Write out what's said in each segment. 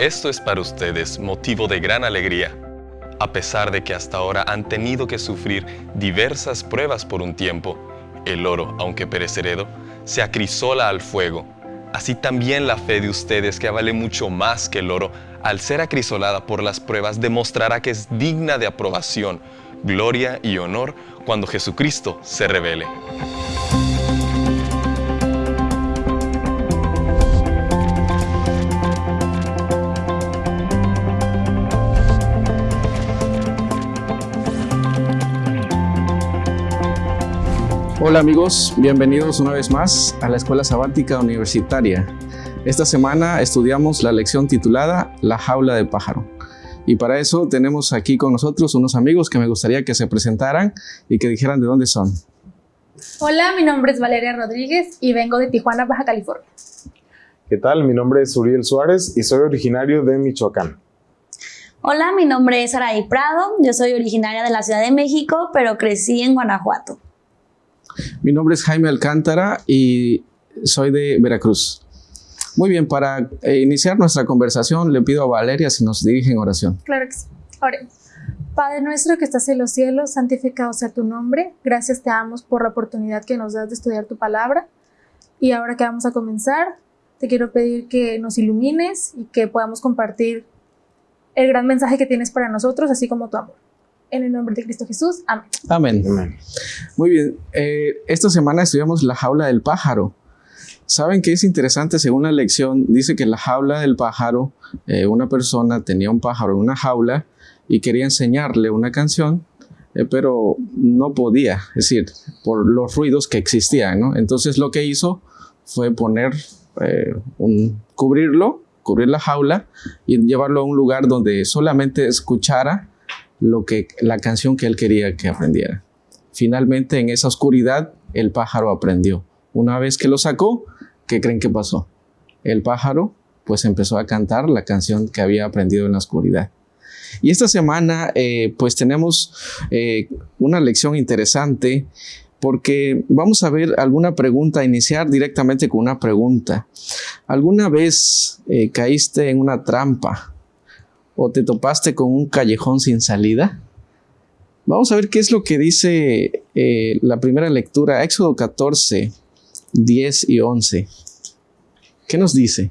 Esto es para ustedes motivo de gran alegría, a pesar de que hasta ahora han tenido que sufrir diversas pruebas por un tiempo. El oro, aunque perecedero, se acrisola al fuego. Así también la fe de ustedes, que vale mucho más que el oro, al ser acrisolada por las pruebas, demostrará que es digna de aprobación, gloria y honor cuando Jesucristo se revele. Hola amigos, bienvenidos una vez más a la Escuela Sabática Universitaria. Esta semana estudiamos la lección titulada La jaula del pájaro. Y para eso tenemos aquí con nosotros unos amigos que me gustaría que se presentaran y que dijeran de dónde son. Hola, mi nombre es Valeria Rodríguez y vengo de Tijuana, Baja California. ¿Qué tal? Mi nombre es Uriel Suárez y soy originario de Michoacán. Hola, mi nombre es Araí Prado, yo soy originaria de la Ciudad de México, pero crecí en Guanajuato. Mi nombre es Jaime Alcántara y soy de Veracruz. Muy bien, para eh, iniciar nuestra conversación le pido a Valeria si nos dirige en oración. Claro que sí. Oremos. Padre nuestro que estás en los cielos, santificado sea tu nombre. Gracias te damos por la oportunidad que nos das de estudiar tu palabra. Y ahora que vamos a comenzar, te quiero pedir que nos ilumines y que podamos compartir el gran mensaje que tienes para nosotros, así como tu amor. En el nombre de Cristo Jesús. Amén. Amén. Amén. Muy bien, eh, esta semana estudiamos la jaula del pájaro. ¿Saben qué es interesante? Según la lección, dice que la jaula del pájaro, eh, una persona tenía un pájaro en una jaula y quería enseñarle una canción, eh, pero no podía, es decir, por los ruidos que existían, ¿no? Entonces lo que hizo fue poner eh, un, cubrirlo, cubrir la jaula y llevarlo a un lugar donde solamente escuchara lo que, la canción que él quería que aprendiera. Finalmente, en esa oscuridad, el pájaro aprendió. Una vez que lo sacó, ¿qué creen que pasó? El pájaro pues empezó a cantar la canción que había aprendido en la oscuridad. Y esta semana eh, pues tenemos eh, una lección interesante porque vamos a ver alguna pregunta, iniciar directamente con una pregunta. ¿Alguna vez eh, caíste en una trampa o te topaste con un callejón sin salida? Vamos a ver qué es lo que dice eh, la primera lectura, Éxodo 14, 10 y 11. ¿Qué nos dice?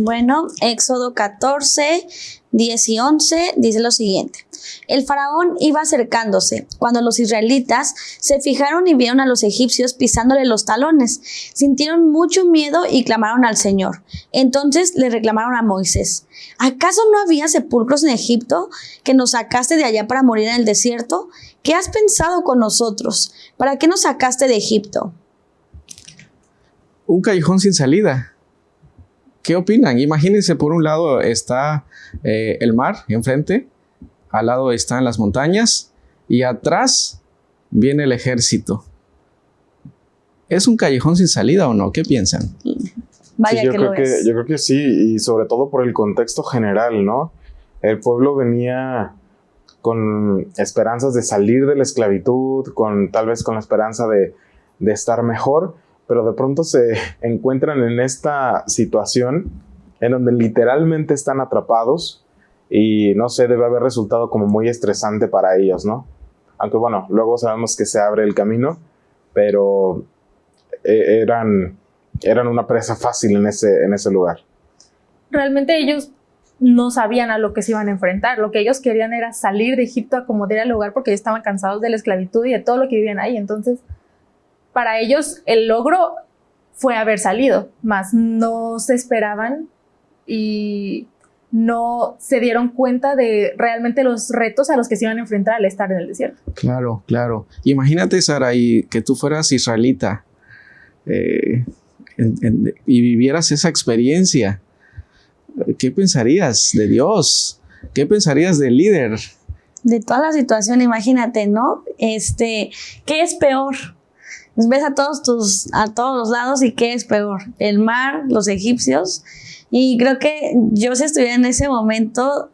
Bueno, Éxodo 14, 10 y 11 dice lo siguiente. El faraón iba acercándose cuando los israelitas se fijaron y vieron a los egipcios pisándole los talones. Sintieron mucho miedo y clamaron al Señor. Entonces le reclamaron a Moisés. ¿Acaso no había sepulcros en Egipto que nos sacaste de allá para morir en el desierto? ¿Qué has pensado con nosotros? ¿Para qué nos sacaste de Egipto? Un callejón sin salida. ¿Qué opinan? Imagínense, por un lado está eh, el mar enfrente, al lado están las montañas y atrás viene el ejército. ¿Es un callejón sin salida o no? ¿Qué piensan? Vaya Sí, yo, que creo lo que, yo creo que sí, y sobre todo por el contexto general, ¿no? El pueblo venía con esperanzas de salir de la esclavitud, con tal vez con la esperanza de, de estar mejor, pero de pronto se encuentran en esta situación en donde literalmente están atrapados y no sé, debe haber resultado como muy estresante para ellos, ¿no? Aunque bueno, luego sabemos que se abre el camino, pero eh, eran, eran una presa fácil en ese, en ese lugar. Realmente ellos no sabían a lo que se iban a enfrentar. Lo que ellos querían era salir de Egipto, acomodar el lugar porque ellos estaban cansados de la esclavitud y de todo lo que vivían ahí. Entonces, para ellos el logro fue haber salido, más no se esperaban y no se dieron cuenta de realmente los retos a los que se iban a enfrentar al estar en el desierto. Claro, claro. Imagínate, Sara, y que tú fueras israelita eh, en- en- y vivieras esa experiencia. ¿Qué pensarías de Dios? ¿Qué pensarías del líder? de toda la situación, imagínate, ¿no? Este, ¿qué es peor? Ves a todos tus, a todos los lados y qué es peor, el mar, los egipcios. Y creo que yo si estuviera en ese momento,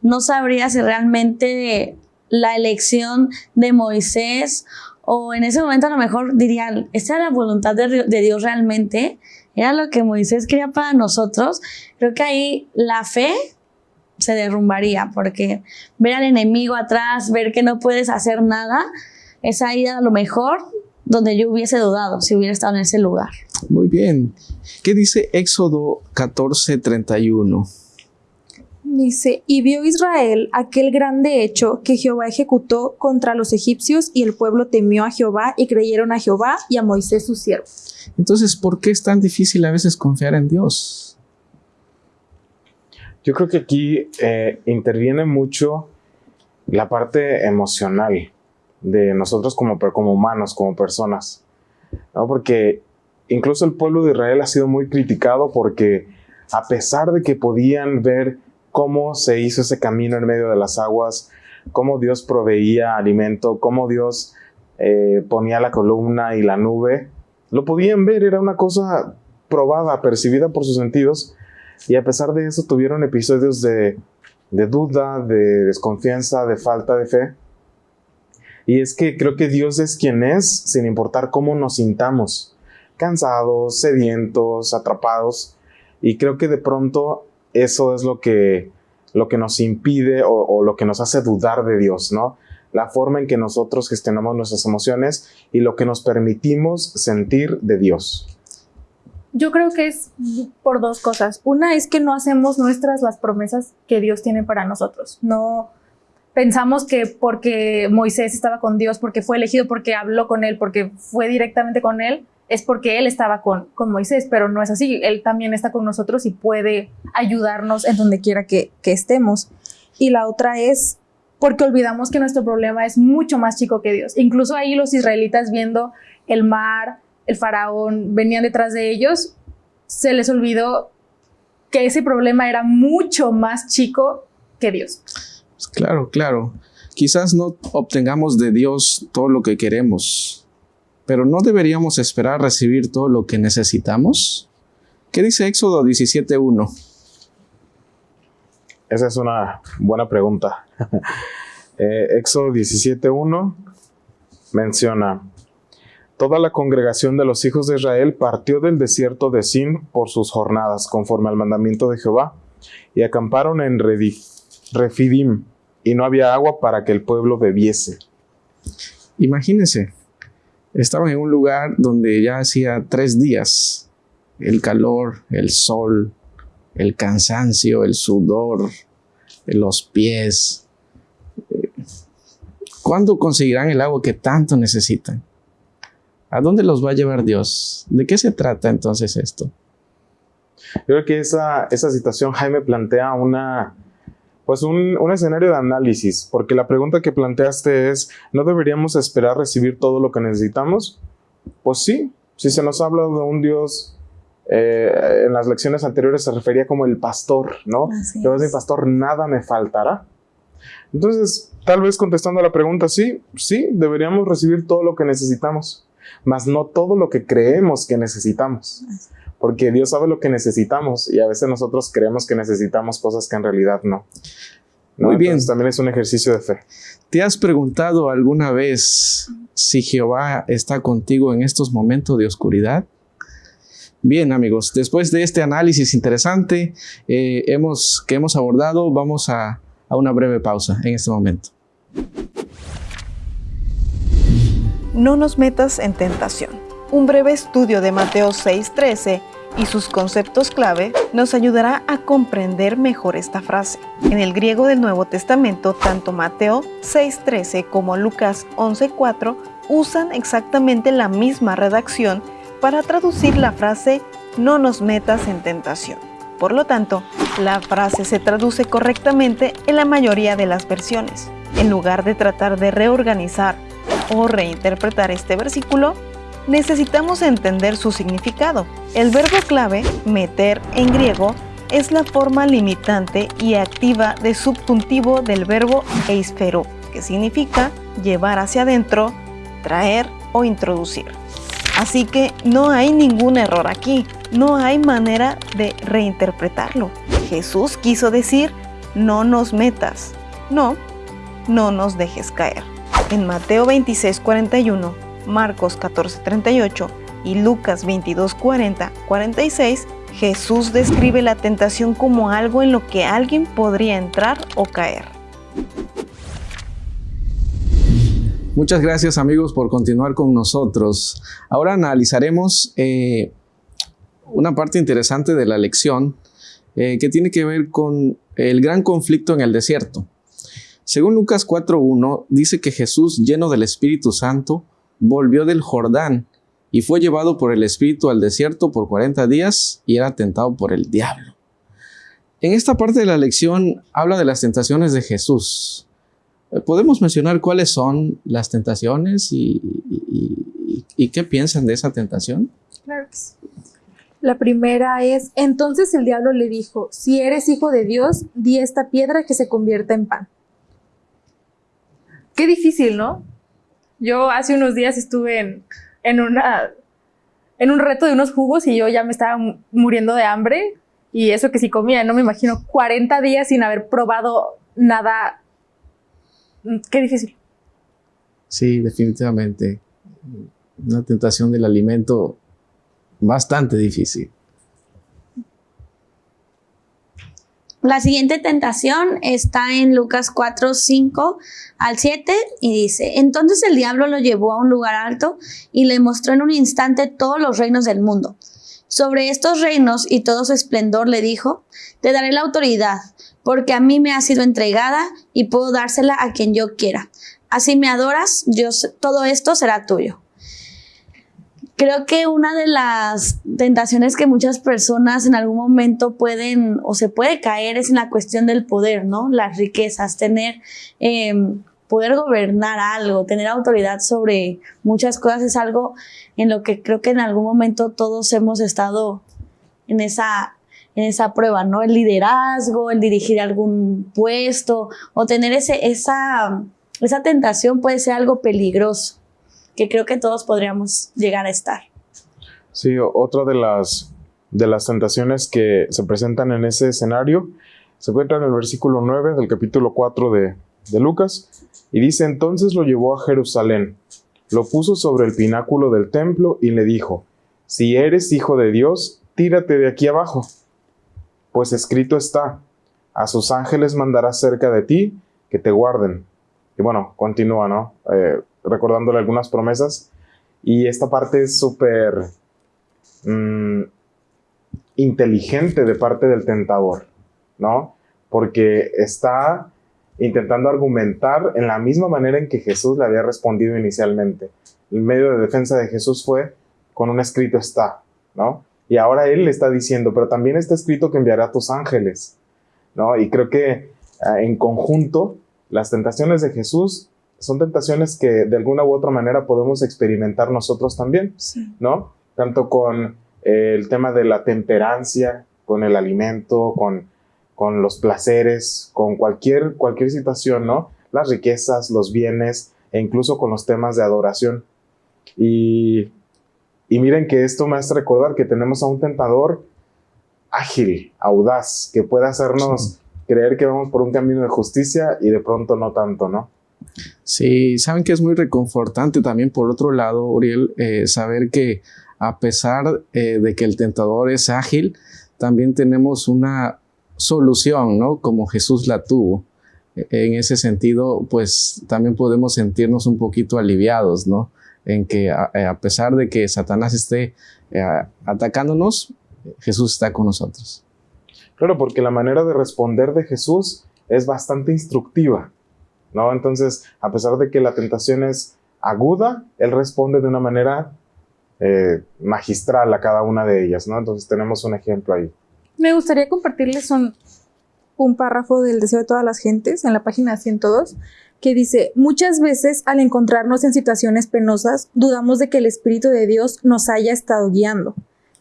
no sabría si realmente la elección de Moisés o en ese momento a lo mejor diría, ¿esta era la voluntad de, de Dios realmente? era lo que Moisés quería para nosotros, creo que ahí la fe se derrumbaría, porque ver al enemigo atrás, ver que no puedes hacer nada, es ahí a lo mejor donde yo hubiese dudado si hubiera estado en ese lugar. Muy bien. ¿Qué dice Éxodo 14, 31? Dice, y vio Israel aquel grande hecho que Jehová ejecutó contra los egipcios y el pueblo temió a Jehová y creyeron a Jehová y a Moisés su siervo. Entonces, ¿por qué es tan difícil a veces confiar en Dios? Yo creo que aquí eh, interviene mucho la parte emocional de nosotros como, como humanos, como personas. ¿no? Porque incluso el pueblo de Israel ha sido muy criticado porque a pesar de que podían ver cómo se hizo ese camino en medio de las aguas, cómo Dios proveía alimento, cómo Dios eh, ponía la columna y la nube, lo podían ver, era una cosa probada, percibida por sus sentidos, y a pesar de eso tuvieron episodios de, de duda, de desconfianza, de falta de fe. Y es que creo que Dios es quien es, sin importar cómo nos sintamos, cansados, sedientos, atrapados. Y creo que de pronto eso es lo que, lo que nos impide o, o, lo que nos hace dudar de Dios, ¿no? La forma en que nosotros gestionamos nuestras emociones y lo que nos permitimos sentir de Dios. Yo creo que es por dos cosas. Una es que no hacemos nuestras las promesas que Dios tiene para nosotros. No pensamos que porque Moisés estaba con Dios, porque fue elegido, porque habló con él, porque fue directamente con él, es porque Él estaba con, con Moisés, pero no es así. Él también está con nosotros y puede ayudarnos en donde quiera que, que estemos. Y la otra es porque olvidamos que nuestro problema es mucho más chico que Dios. Incluso ahí los israelitas viendo el mar, el faraón, venían detrás de ellos, se les olvidó que ese problema era mucho más chico que Dios. Claro, claro. Quizás no obtengamos de Dios todo lo que queremos, pero ¿no deberíamos esperar recibir todo lo que necesitamos? ¿Qué dice Éxodo 17.1? Esa es una buena pregunta. eh, Éxodo 17.1 menciona, Toda la congregación de los hijos de Israel partió del desierto de Sin por sus jornadas, conforme al mandamiento de Jehová, y acamparon en Refidim, y no había agua para que el pueblo bebiese. Imagínense, estaban en un lugar donde ya hacía tres días el calor, el sol, el cansancio, el sudor, los pies. ¿Cuándo conseguirán el agua que tanto necesitan? ¿A dónde los va a llevar Dios? ¿De qué se trata entonces esto? Yo creo que esa, esa situación, Jaime, plantea una, pues un, un, escenario de análisis, porque la pregunta que planteaste es, ¿no deberíamos esperar recibir todo lo que necesitamos? Pues sí, si se nos habla de un Dios, eh, en las lecciones anteriores se refería como el pastor, ¿no? Yo soy pastor, nada me faltará. Entonces, tal vez contestando a la pregunta, sí, sí, deberíamos recibir todo lo que necesitamos, mas no todo lo que creemos que necesitamos porque Dios sabe lo que necesitamos y a veces nosotros creemos que necesitamos cosas que en realidad no. ¿no? Muy bien. Entonces, también es un ejercicio de fe. ¿Te has preguntado alguna vez si Jehová está contigo en estos momentos de oscuridad? Bien amigos, después de este análisis interesante eh, hemos, que hemos abordado, vamos a, a una breve pausa en este momento. No nos metas en tentación. Un breve estudio de Mateo 6:13 y sus conceptos clave nos ayudará a comprender mejor esta frase. En el griego del Nuevo Testamento, tanto Mateo 6.13 como Lucas 11.4 usan exactamente la misma redacción para traducir la frase no nos metas en tentación. Por lo tanto, la frase se traduce correctamente en la mayoría de las versiones. En lugar de tratar de reorganizar o reinterpretar este versículo, necesitamos entender su significado. El verbo clave, meter en griego, es la forma limitante y activa de subjuntivo del verbo eisfero, que significa llevar hacia adentro, traer o introducir. Así que no hay ningún error aquí, no hay manera de reinterpretarlo. Jesús quiso decir, no nos metas, no, no nos dejes caer. En Mateo 26, 41, Marcos 14:38 y Lucas 22, 40, 46, Jesús describe la tentación como algo en lo que alguien podría entrar o caer. Muchas gracias amigos por continuar con nosotros. Ahora analizaremos eh, una parte interesante de la lección eh, que tiene que ver con el gran conflicto en el desierto. Según Lucas 4.1, dice que Jesús, lleno del Espíritu Santo, volvió del Jordán y fue llevado por el Espíritu al desierto por 40 días y era tentado por el diablo. En esta parte de la lección habla de las tentaciones de Jesús. Eh, ¿Podemos mencionar cuáles son las tentaciones y, qué piensan de esa tentación? Claro. La primera es, entonces el diablo le dijo, si eres hijo de Dios, di esta piedra que se convierta en pan. Qué difícil, ¿no? Yo hace unos días estuve en, en, una, en un reto de unos jugos y yo ya me estaba muriendo de hambre y eso que si comía, no me imagino 40 días sin haber probado nada. Qué difícil. Sí, definitivamente. Una tentación del alimento bastante difícil. La siguiente tentación está en Lucas 4, 5 al 7 y dice, entonces el diablo lo llevó a un lugar alto y le mostró en un instante todos los reinos del mundo. Sobre estos reinos y todo su esplendor le dijo, te daré la autoridad, porque a mí me ha sido entregada y puedo dársela a quien yo quiera. Así me adoras, yo, todo esto será tuyo. Creo que una de las tentaciones que muchas personas en algún momento pueden o se puede caer es en la cuestión del poder, ¿no? Las riquezas, tener, em, poder gobernar algo, tener autoridad sobre muchas cosas es algo en lo que creo que en algún momento todos hemos estado en esa, en esa prueba, ¿no? El liderazgo, el dirigir algún puesto o tener ese, esa, esa tentación puede ser algo peligroso que creo que todos podríamos llegar a estar. Sí, otra de las, de las tentaciones que se presentan en ese escenario se encuentra en el versículo 9 del capítulo 4 de, de Lucas y dice, entonces lo llevó a Jerusalén, lo puso sobre el pináculo del templo y le dijo, si eres hijo de Dios, tírate de aquí abajo, pues escrito está, a sus ángeles mandará cerca de ti que te guarden. Y bueno, continúa, ¿no? Eh, recordándole algunas promesas. Y esta parte es súper mm, inteligente de parte del tentador, ¿no? Porque está intentando argumentar en la misma manera en que Jesús le había respondido inicialmente. El medio de defensa de Jesús fue con un escrito está, ¿no? Y ahora él le está diciendo, pero también está escrito que enviará tus ángeles, ¿no? Y creo que ah, en conjunto las tentaciones de Jesús son tentaciones que de alguna u otra manera podemos experimentar nosotros también, ¿no? Tanto con eh, el tema de la temperancia, con el alimento, con, con los placeres, con cualquier, cualquier situación, ¿no? Las riquezas, los bienes e incluso con los temas de adoración. Y, y miren que esto me hace recordar que tenemos a un tentador ágil, audaz, que puede hacernos creer que vamos por un camino de justicia y de pronto no tanto, ¿no? Sí, saben que es muy reconfortante también por otro lado, Uriel, eh, saber que a pesar eh, de que el tentador es ágil, también tenemos una solución, ¿no? Como Jesús la tuvo. E, en ese sentido, pues también podemos sentirnos un poquito aliviados, ¿no? En que a, eh, pesar de que Satanás esté atacándonos, Jesús está con nosotros. Claro, porque la manera de responder de Jesús es bastante instructiva. ¿No? Entonces, a pesar de que la tentación es aguda, él responde de una manera eh, magistral a cada una de ellas, ¿no? Entonces tenemos un ejemplo ahí. Me gustaría compartirles un, un párrafo del deseo de todas las gentes en la página 102 que dice, muchas veces al encontrarnos en situaciones penosas, dudamos de que el Espíritu de Dios nos haya estado guiando,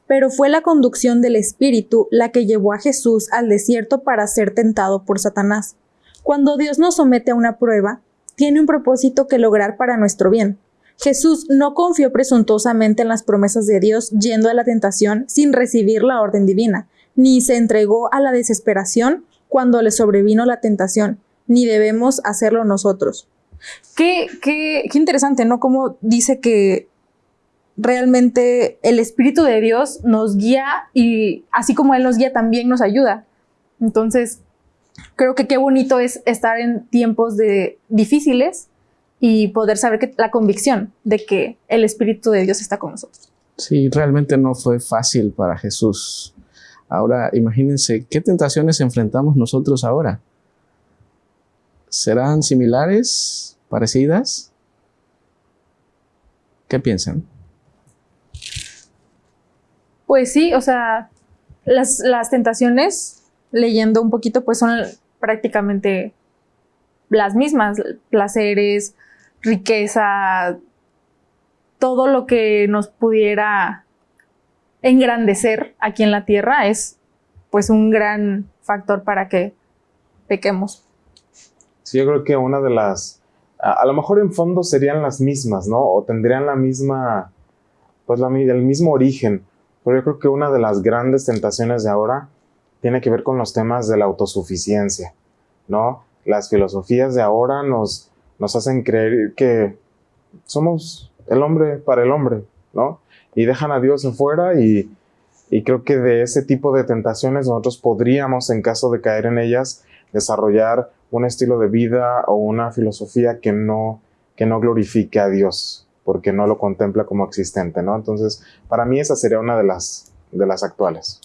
pero fue la conducción del Espíritu la que llevó a Jesús al desierto para ser tentado por Satanás. Cuando Dios nos somete a una prueba, tiene un propósito que lograr para nuestro bien. Jesús no confió presuntuosamente en las promesas de Dios yendo a la tentación sin recibir la orden divina, ni se entregó a la desesperación cuando le sobrevino la tentación, ni debemos hacerlo nosotros. Qué, qué, qué interesante, ¿no? Como dice que realmente el Espíritu de Dios nos guía y así como Él nos guía, también nos ayuda. Entonces, creo que qué bonito es estar en tiempos de difíciles y poder saber que la convicción de que el Espíritu de Dios está con nosotros. Sí, realmente no fue fácil para Jesús. Ahora, imagínense, ¿qué tentaciones enfrentamos nosotros ahora? ¿Serán similares? ¿Parecidas? ¿Qué piensan? Pues sí, o sea, las, las tentaciones, leyendo un poquito, pues son prácticamente las mismas, placeres, riqueza, todo lo que nos pudiera engrandecer aquí en la tierra es pues un gran factor para que pequemos. Sí, yo creo que una de las, a, lo mejor en fondo serían las mismas, ¿no? O tendrían la misma, pues la, el mismo origen, pero yo creo que una de las grandes tentaciones de ahora tiene que ver con los temas de la autosuficiencia, ¿no? Las filosofías de ahora nos, nos hacen creer que somos el hombre para el hombre, ¿no? Y dejan a Dios afuera y, y creo que de ese tipo de tentaciones nosotros podríamos, en caso de caer en ellas, desarrollar un estilo de vida o una filosofía que no, que no glorifique a Dios, porque no lo contempla como existente, ¿no? Entonces, para mí esa sería una de las, de las actuales.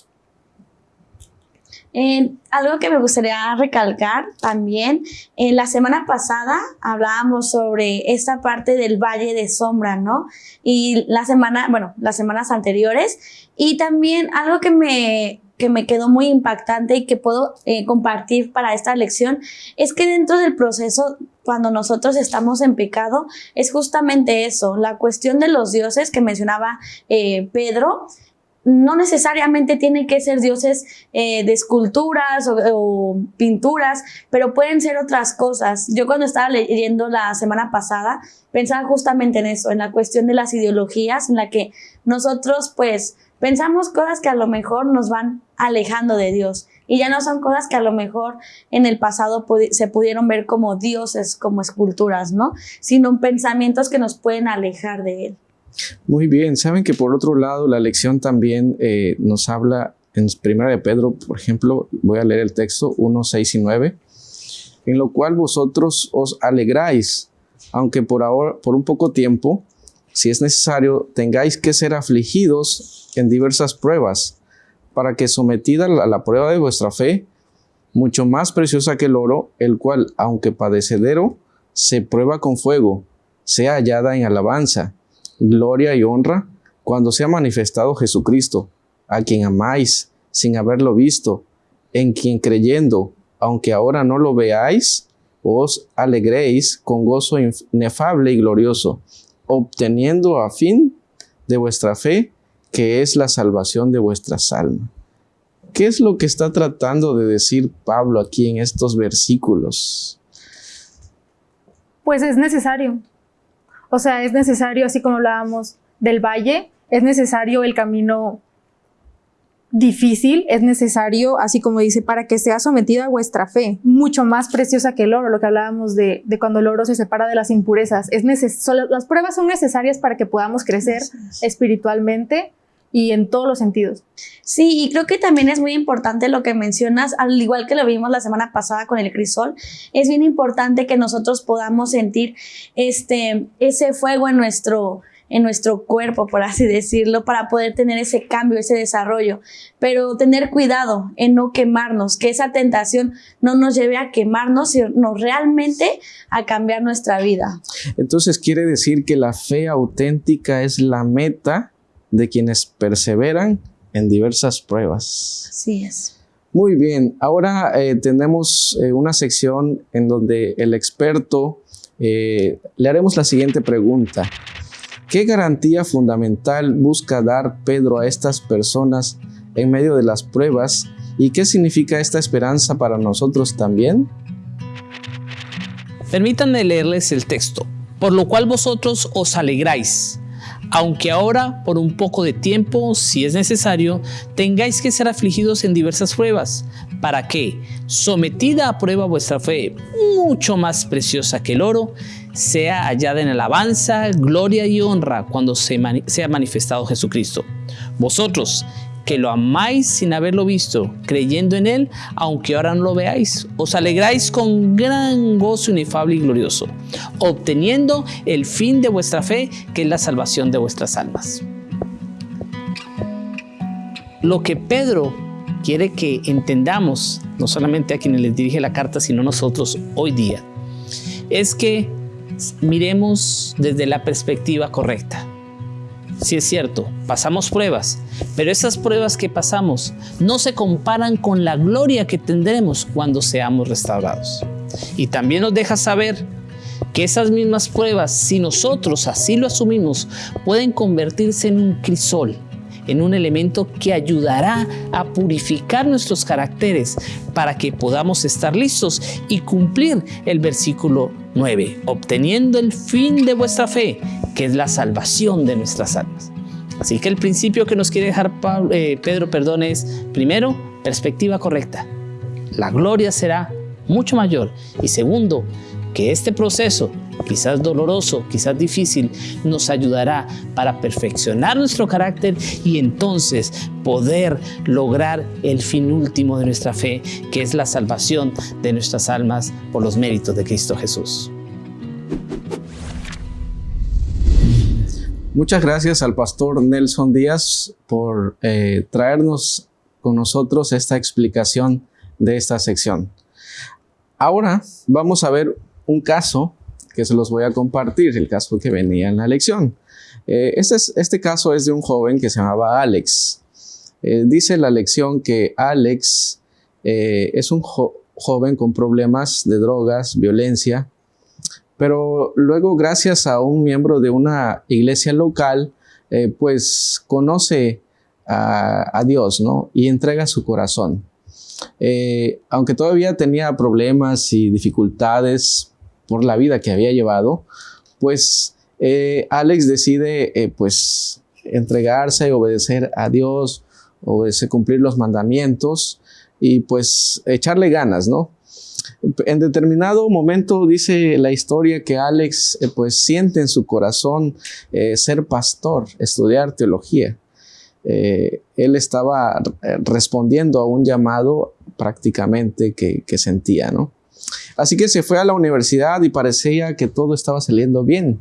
Eh, algo que me gustaría recalcar también, en la semana pasada hablábamos sobre esta parte del valle de sombra, ¿no? Y la semana, bueno, las semanas anteriores. Y también algo que me, que me quedó muy impactante y que puedo eh, compartir para esta lección es que dentro del proceso, cuando nosotros estamos en pecado, es justamente eso, la cuestión de los dioses que mencionaba eh, Pedro no necesariamente tienen que ser dioses eh, de esculturas o, pinturas, pero pueden ser otras cosas. Yo cuando estaba leyendo la semana pasada, pensaba justamente en eso, en la cuestión de las ideologías, en la que nosotros pues pensamos cosas que a lo mejor nos van alejando de Dios y ya no son cosas que a lo mejor en el pasado se pudieron ver como dioses, como esculturas, ¿no? Sino pensamientos que nos pueden alejar de Él. Muy bien, saben que por otro lado la lección también eh, nos habla en Primera de Pedro, por ejemplo, voy a leer el texto 1, 6 y 9, en lo cual vosotros os alegráis, aunque por ahora, por un poco tiempo, si es necesario, tengáis que ser afligidos en diversas pruebas, para que sometida a la prueba de vuestra fe, mucho más preciosa que el oro, el cual, aunque padecedero, se prueba con fuego, sea hallada en alabanza gloria y honra cuando sea manifestado Jesucristo, a quien amáis sin haberlo visto, en quien creyendo, aunque ahora no lo veáis, os alegréis con gozo inefable y glorioso, obteniendo a fin de vuestra fe, que es la salvación de vuestras almas. ¿Qué es lo que está tratando de decir Pablo aquí en estos versículos? Pues es necesario. O sea, es necesario, así como hablábamos del valle, es necesario el camino difícil, es necesario, así como dice, para que sea sometida a vuestra fe, mucho más preciosa que el oro, lo que hablábamos de, cuando el oro se separa de las impurezas. Es las pruebas son necesarias para que podamos crecer espiritualmente y en todos los sentidos. Sí, y creo que también es muy importante lo que mencionas, al igual que lo vimos la semana pasada con el crisol, es bien importante que nosotros podamos sentir este, ese fuego en nuestro, en nuestro cuerpo, por así decirlo, para poder tener ese cambio, ese desarrollo. Pero tener cuidado en no quemarnos, que esa tentación no nos lleve a quemarnos, sino realmente a cambiar nuestra vida. Entonces quiere decir que la fe auténtica es la meta de quienes perseveran en diversas pruebas. Así es. Muy bien, ahora eh, tenemos eh, una sección en donde el experto eh, le haremos la siguiente pregunta. ¿Qué garantía fundamental busca dar Pedro a estas personas en medio de las pruebas y qué significa esta esperanza para nosotros también? Permítanme leerles el texto. Por lo cual vosotros os alegráis aunque ahora por un poco de tiempo, si es necesario, tengáis que ser afligidos en diversas pruebas, para que, sometida a prueba vuestra fe, mucho más preciosa que el oro, sea hallada en alabanza, gloria y honra cuando se sea manifestado Jesucristo. Vosotros, que lo amáis sin haberlo visto, creyendo en Él, aunque ahora no lo veáis. Os alegráis con gran gozo inefable y glorioso, obteniendo el fin de vuestra fe, que es la salvación de vuestras almas. Lo que Pedro quiere que entendamos, no solamente a quienes les dirige la carta, sino nosotros hoy día, es que miremos desde la perspectiva correcta. Si es cierto, pasamos pruebas, pero esas pruebas que pasamos no se comparan con la gloria que tendremos cuando seamos restaurados. Y también nos deja saber que esas mismas pruebas, si nosotros así lo asumimos, pueden convertirse en un crisol en un elemento que ayudará a purificar nuestros caracteres para que podamos estar listos y cumplir el versículo 9, obteniendo el fin de vuestra fe, que es la salvación de nuestras almas. Así que el principio que nos quiere dejar eh, Pedro perdón, es, primero, perspectiva correcta. La gloria será mucho mayor. Y segundo, que este proceso quizás doloroso, quizás difícil, nos ayudará para perfeccionar nuestro carácter y entonces poder lograr el fin último de nuestra fe, que es la salvación de nuestras almas por los méritos de Cristo Jesús. Muchas gracias al pastor Nelson Díaz por eh, traernos con nosotros esta explicación de esta sección. Ahora vamos a ver un caso que se los voy a compartir, el caso que venía en la lección. Eh, este, este, caso es de un joven que se llamaba Alex. Eh, dice la lección que Alex eh, es un joven con problemas de drogas, violencia, pero luego gracias a un miembro de una iglesia local, pues conoce a, a, Dios, ¿no? Y entrega su corazón. aunque todavía tenía problemas y dificultades por la vida que había llevado, pues eh, Alex decide eh, pues entregarse, obedecer a Dios, obedecer, cumplir los mandamientos y pues echarle ganas, ¿no? En determinado momento dice la historia que Alex eh, pues siente en su corazón ser pastor, estudiar teología. él estaba respondiendo a un llamado prácticamente que sentía, ¿no? Así que se fue a la universidad y parecía que todo estaba saliendo bien.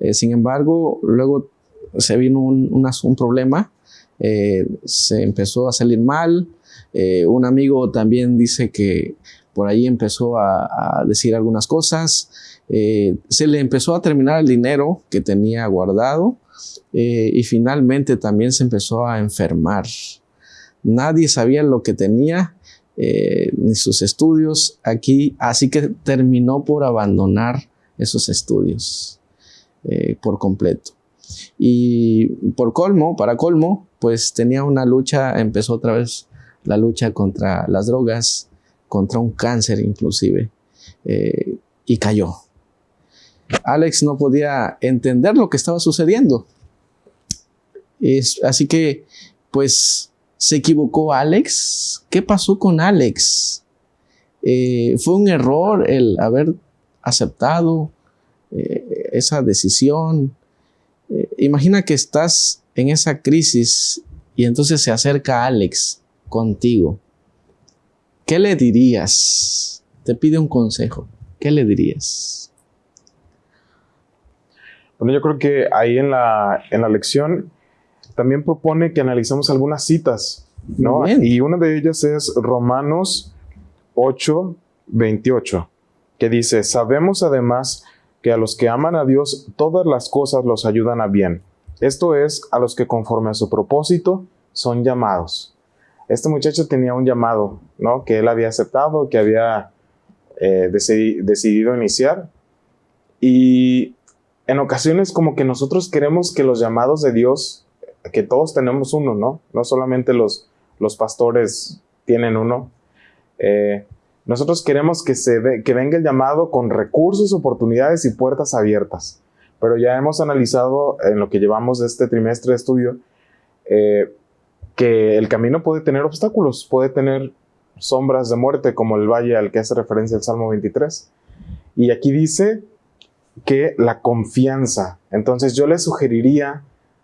Eh, sin embargo, luego se vino un, problema, eh, se empezó a salir mal. Eh, un amigo también dice que por ahí empezó a, decir algunas cosas. se le empezó a terminar el dinero que tenía guardado y finalmente también se empezó a enfermar. Nadie sabía lo que tenía eh, ni sus estudios aquí, así que terminó por abandonar esos estudios eh, por completo. Y por colmo, para colmo, pues tenía una lucha, empezó otra vez la lucha contra las drogas, contra un cáncer inclusive, eh, y cayó. Alex no podía entender lo que estaba sucediendo. Así que, pues, ¿Se equivocó Alex? ¿Qué pasó con Alex? Eh, ¿Fue un error el haber aceptado eh, esa decisión? Eh, imagina que estás en esa crisis y entonces se acerca Alex contigo. ¿Qué le dirías? Te pide un consejo. ¿Qué le dirías? Bueno, yo creo que ahí en la, en la lección también propone que analicemos algunas citas, ¿no? Y una de ellas es Romanos 8, 28, que dice, sabemos además que a los que aman a Dios todas las cosas los ayudan a bien. Esto es, a los que conforme a su propósito son llamados. Este muchacho tenía un llamado, ¿no? Que él había aceptado, que había eh, decidido iniciar. Y en ocasiones como que nosotros queremos que los llamados de Dios que todos tenemos uno, ¿no? No solamente los, los pastores tienen uno. Eh, nosotros queremos que, se que venga el llamado con recursos, oportunidades y puertas abiertas. Pero ya hemos analizado en lo que llevamos de este trimestre de estudio eh, que el camino puede tener obstáculos, puede tener sombras de muerte como el valle al que hace referencia el Salmo 23. Y aquí dice que la confianza. Entonces yo le sugeriría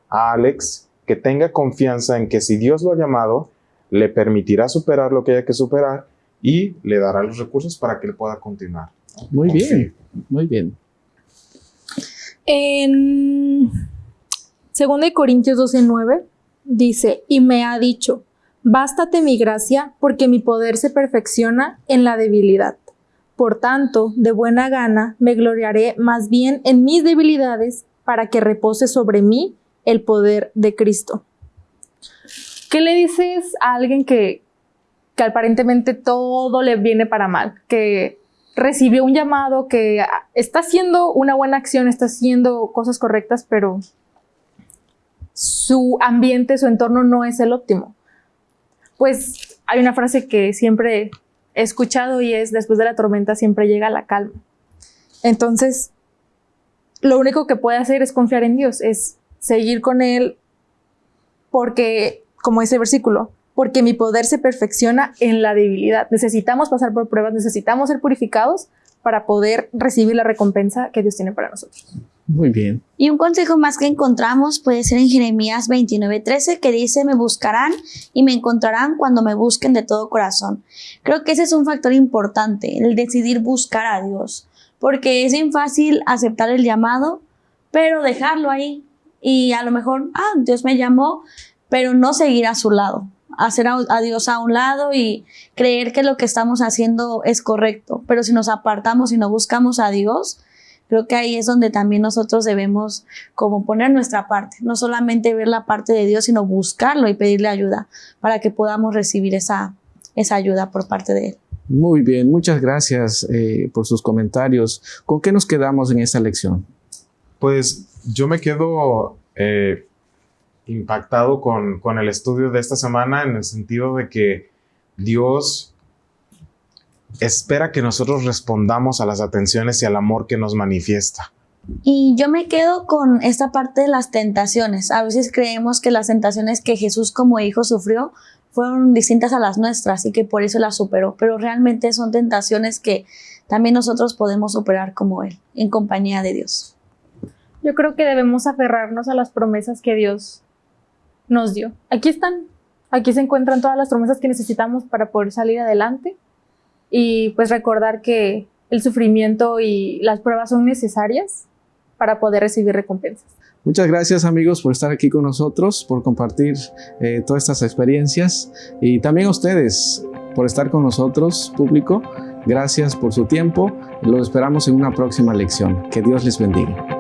a Alex que tenga confianza en que si Dios lo ha llamado, le permitirá superar lo que haya que superar y le dará los recursos para que él pueda continuar. Muy bien, muy bien. En 2 Corintios 12:9 dice, y me ha dicho, bástate mi gracia porque mi poder se perfecciona en la debilidad. Por tanto, de buena gana me gloriaré más bien en mis debilidades para que repose sobre mí el poder de Cristo. ¿Qué le dices a alguien que, que aparentemente todo le viene para mal? Que recibió un llamado, que está haciendo una buena acción, está haciendo cosas correctas, pero su ambiente, su entorno no es el óptimo. Pues hay una frase que siempre he escuchado y es, después de la tormenta siempre llega la calma. Entonces, lo único que puede hacer es confiar en Dios, es seguir con Él, porque, como dice el versículo, porque mi poder se perfecciona en la debilidad. Necesitamos pasar por pruebas, necesitamos ser purificados para poder recibir la recompensa que Dios tiene para nosotros. Muy bien. Y un consejo más que encontramos puede ser en Jeremías 29:13 que dice, me buscarán y me encontrarán cuando me busquen de todo corazón. Creo que ese es un factor importante, el decidir buscar a Dios, porque es bien fácil aceptar el llamado, pero dejarlo ahí y a lo mejor, ah, Dios me llamó, pero no seguir a su lado, hacer a, Dios a un lado y creer que lo que estamos haciendo es correcto. Pero si nos apartamos y no buscamos a Dios, creo que ahí es donde también nosotros debemos como poner nuestra parte, no solamente ver la parte de Dios, sino buscarlo y pedirle ayuda para que podamos recibir esa, esa ayuda por parte de Él. Muy bien, muchas gracias eh, por sus comentarios. ¿Con qué nos quedamos en esta lección? Pues yo me quedo eh, impactado con, con, el estudio de esta semana en el sentido de que Dios espera que nosotros respondamos a las atenciones y al amor que nos manifiesta. Y yo me quedo con esta parte de las tentaciones. A veces creemos que las tentaciones que Jesús como hijo sufrió fueron distintas a las nuestras y que por eso las superó, pero realmente son tentaciones que también nosotros podemos superar como Él, en compañía de Dios. Yo creo que debemos aferrarnos a las promesas que Dios nos dio. Aquí están, aquí se encuentran todas las promesas que necesitamos para poder salir adelante y pues recordar que el sufrimiento y las pruebas son necesarias para poder recibir recompensas. Muchas gracias amigos por estar aquí con nosotros, por compartir eh, todas estas experiencias y también a ustedes por estar con nosotros, público. Gracias por su tiempo. Los esperamos en una próxima lección. Que Dios les bendiga.